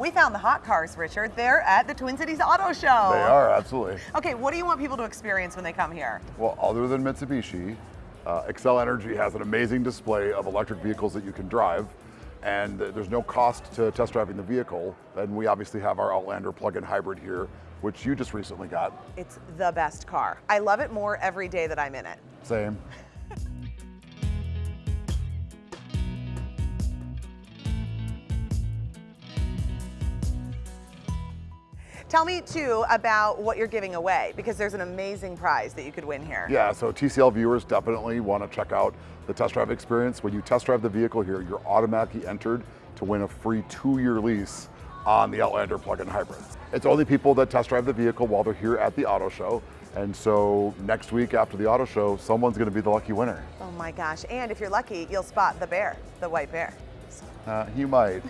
We found the hot cars, Richard. They're at the Twin Cities Auto Show. They are, absolutely. Okay, what do you want people to experience when they come here? Well, other than Mitsubishi, uh, Xcel Energy has an amazing display of electric vehicles that you can drive, and there's no cost to test driving the vehicle. And we obviously have our Outlander plug-in hybrid here, which you just recently got. It's the best car. I love it more every day that I'm in it. Same. Tell me too about what you're giving away because there's an amazing prize that you could win here. Yeah, so TCL viewers definitely want to check out the test drive experience. When you test drive the vehicle here, you're automatically entered to win a free two-year lease on the Outlander plug-in hybrid. It's only people that test drive the vehicle while they're here at the auto show. And so next week after the auto show, someone's gonna be the lucky winner. Oh my gosh, and if you're lucky, you'll spot the bear, the white bear. Uh, you might.